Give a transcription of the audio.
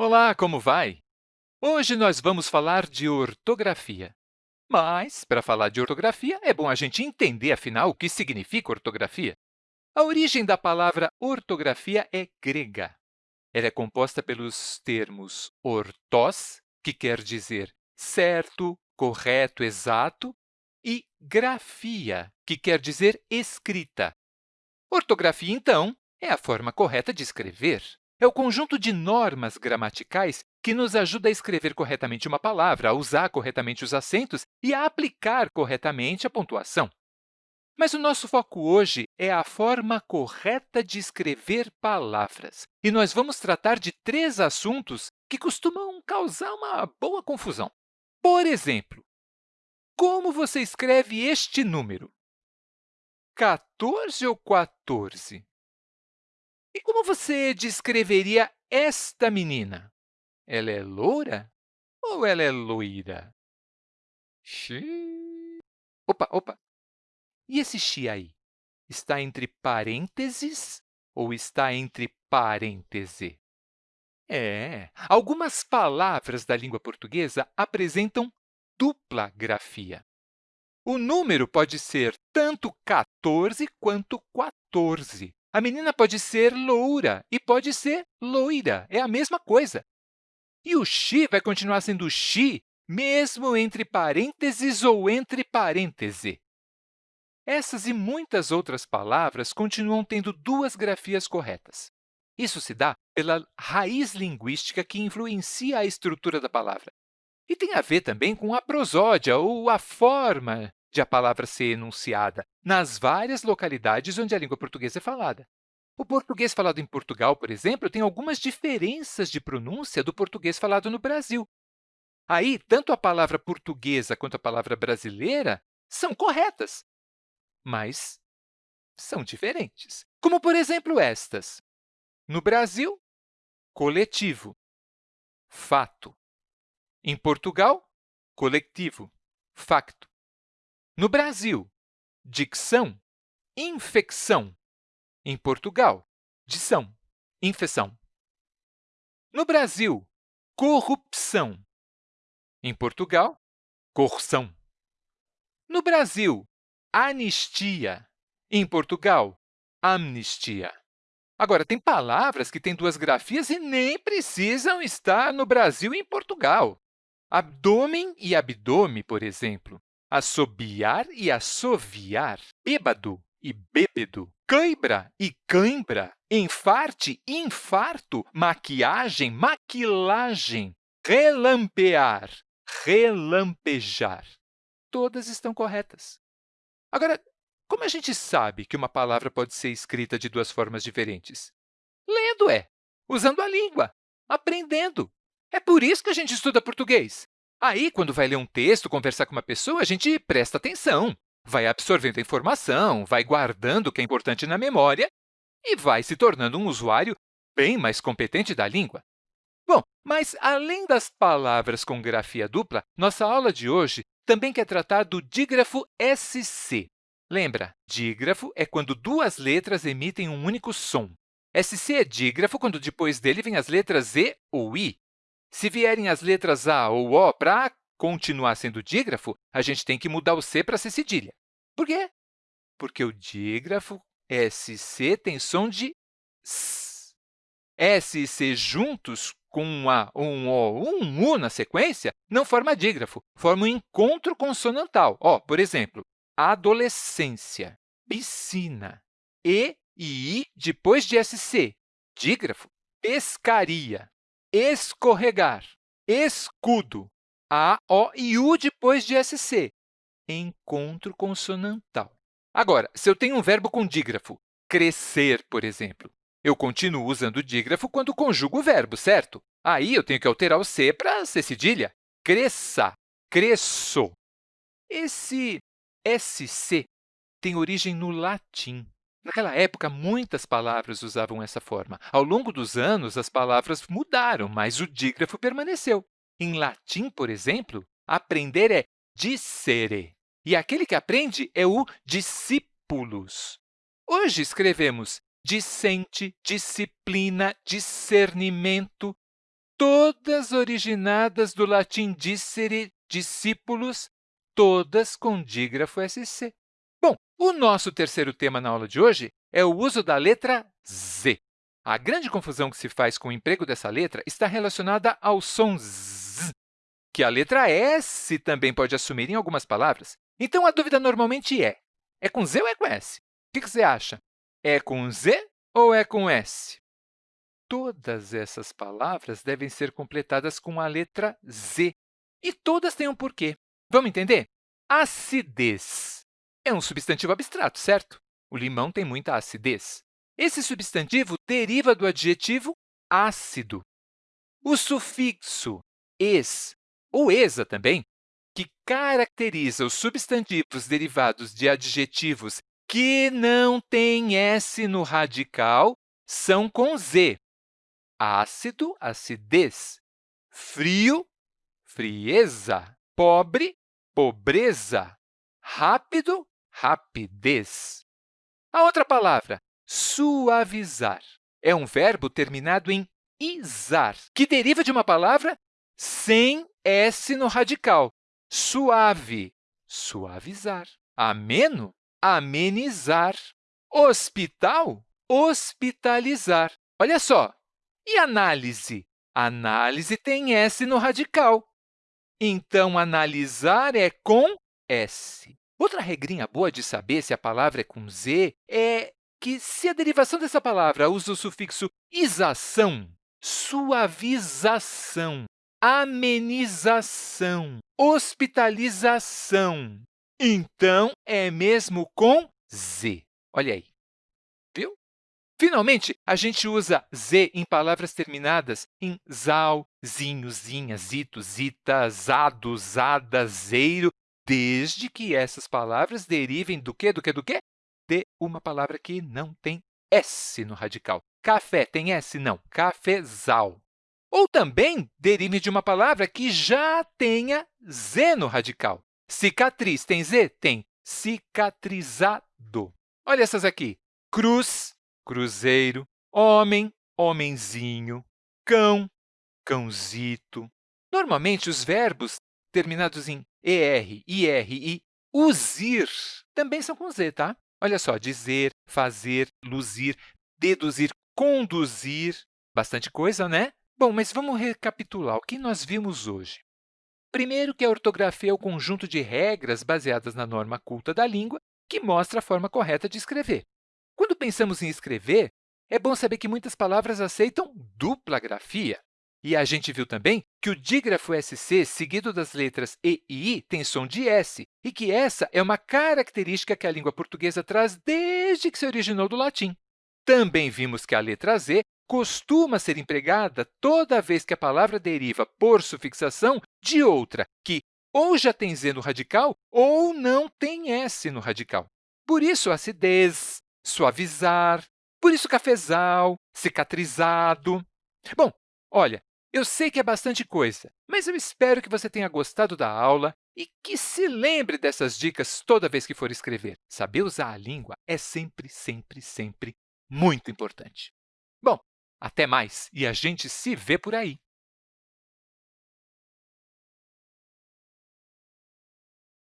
Olá, como vai? Hoje nós vamos falar de ortografia. Mas, para falar de ortografia, é bom a gente entender, afinal, o que significa ortografia. A origem da palavra ortografia é grega. Ela é composta pelos termos ortós, que quer dizer certo, correto, exato, e grafia, que quer dizer escrita. Ortografia, então, é a forma correta de escrever. É o conjunto de normas gramaticais que nos ajuda a escrever corretamente uma palavra, a usar corretamente os acentos e a aplicar corretamente a pontuação. Mas o nosso foco hoje é a forma correta de escrever palavras. E nós vamos tratar de três assuntos que costumam causar uma boa confusão. Por exemplo, como você escreve este número? 14 ou 14? E como você descreveria esta menina? Ela é loura ou ela é loira? Xi. Opa, opa! E esse xi aí? Está entre parênteses ou está entre parêntese? É, algumas palavras da língua portuguesa apresentam dupla grafia. O número pode ser tanto 14 quanto 14. A menina pode ser loura e pode ser loira, é a mesma coisa. E o xi vai continuar sendo xi, mesmo entre parênteses ou entre parêntese. Essas e muitas outras palavras continuam tendo duas grafias corretas. Isso se dá pela raiz linguística que influencia a estrutura da palavra. E tem a ver também com a prosódia, ou a forma de a palavra ser enunciada nas várias localidades onde a língua portuguesa é falada. O português falado em Portugal, por exemplo, tem algumas diferenças de pronúncia do português falado no Brasil. Aí, tanto a palavra portuguesa quanto a palavra brasileira são corretas, mas são diferentes. Como, por exemplo, estas. No Brasil, coletivo, fato. Em Portugal, coletivo, facto. No Brasil, dicção, infecção. Em Portugal, dição, infecção. No Brasil, corrupção. Em Portugal, corrupção. No Brasil, anistia. Em Portugal, amnistia. Agora, tem palavras que têm duas grafias e nem precisam estar no Brasil e em Portugal. Abdômen e abdômen, por exemplo assobiar e assoviar, bêbado e bêbedo, cãibra e cãibra, enfarte, infarto, maquiagem, maquilagem, relampear, relampejar. Todas estão corretas. Agora, como a gente sabe que uma palavra pode ser escrita de duas formas diferentes? Lendo é, usando a língua, aprendendo. É por isso que a gente estuda português. Aí, quando vai ler um texto, conversar com uma pessoa, a gente presta atenção, vai absorvendo a informação, vai guardando o que é importante na memória e vai se tornando um usuário bem mais competente da língua. Bom, mas além das palavras com grafia dupla, nossa aula de hoje também quer tratar do dígrafo SC. Lembra, dígrafo é quando duas letras emitem um único som. SC é dígrafo quando depois dele vem as letras E ou I. Se vierem as letras A ou O para continuar sendo dígrafo, a gente tem que mudar o C para ser cedilha. Por quê? Porque o dígrafo SC tem som de S. S e C juntos, com um A, um O, um U na sequência, não forma dígrafo, forma um encontro consonantal. Ó, por exemplo, adolescência, piscina, E e I depois de SC, dígrafo, pescaria escorregar, escudo, A, O e U depois de SC, encontro consonantal. Agora, se eu tenho um verbo com dígrafo, crescer, por exemplo, eu continuo usando o dígrafo quando conjugo o verbo, certo? Aí eu tenho que alterar o C para ser cedilha. Cresça, cresço. Esse SC tem origem no latim. Naquela época, muitas palavras usavam essa forma. Ao longo dos anos, as palavras mudaram, mas o dígrafo permaneceu. Em latim, por exemplo, aprender é dicere, e aquele que aprende é o discípulos. Hoje escrevemos discente, disciplina, discernimento. todas originadas do latim dicere, discípulos, todas com dígrafo SC. O nosso terceiro tema na aula de hoje é o uso da letra Z. A grande confusão que se faz com o emprego dessa letra está relacionada ao som Z, que a letra S também pode assumir em algumas palavras. Então, a dúvida normalmente é, é com Z ou é com S? O que você acha? É com Z ou é com S? Todas essas palavras devem ser completadas com a letra Z, e todas têm um porquê. Vamos entender? Acidez é um substantivo abstrato, certo? O limão tem muita acidez. Esse substantivo deriva do adjetivo ácido. O sufixo es, ou esa também, que caracteriza os substantivos derivados de adjetivos que não têm S no radical, são com Z. Ácido, acidez. Frio, frieza. Pobre, pobreza. Rápido, rapidez. A outra palavra, suavizar, é um verbo terminado em izar, que deriva de uma palavra sem S no radical. Suave, suavizar. Ameno, amenizar. Hospital, hospitalizar. Olha só, e análise? Análise tem S no radical. Então, analisar é com S. Outra regrinha boa de saber se a palavra é com Z é que, se a derivação dessa palavra usa o sufixo isação, suavização, amenização, hospitalização, então é mesmo com Z. Olha aí, viu? Finalmente, a gente usa Z em palavras terminadas em zal, zinho, zinha, zito, zita, zado, zada, zeiro, desde que essas palavras derivem do quê, do quê, do quê? De uma palavra que não tem S no radical. Café tem S? Não. Cafezal. Ou também derive de uma palavra que já tenha Z no radical. Cicatriz tem Z? Tem. Cicatrizado. Olha essas aqui. Cruz, cruzeiro. Homem, homenzinho. Cão, cãozito. Normalmente, os verbos terminados em ER, IR e usir também são com Z, tá? Olha só, dizer, fazer, luzir, deduzir, conduzir, bastante coisa, né? Bom, mas vamos recapitular o que nós vimos hoje. Primeiro, que a ortografia é o conjunto de regras baseadas na norma culta da língua que mostra a forma correta de escrever. Quando pensamos em escrever, é bom saber que muitas palavras aceitam dupla grafia. E a gente viu também que o dígrafo SC, seguido das letras E e I, tem som de S, e que essa é uma característica que a língua portuguesa traz desde que se originou do latim. Também vimos que a letra Z costuma ser empregada toda vez que a palavra deriva por sufixação de outra que ou já tem Z no radical ou não tem S no radical. Por isso, acidez, suavizar, por isso, cafezal, cicatrizado. Bom, olha, eu sei que é bastante coisa, mas eu espero que você tenha gostado da aula e que se lembre dessas dicas toda vez que for escrever. Saber usar a língua é sempre, sempre, sempre muito importante. Bom, até mais e a gente se vê por aí!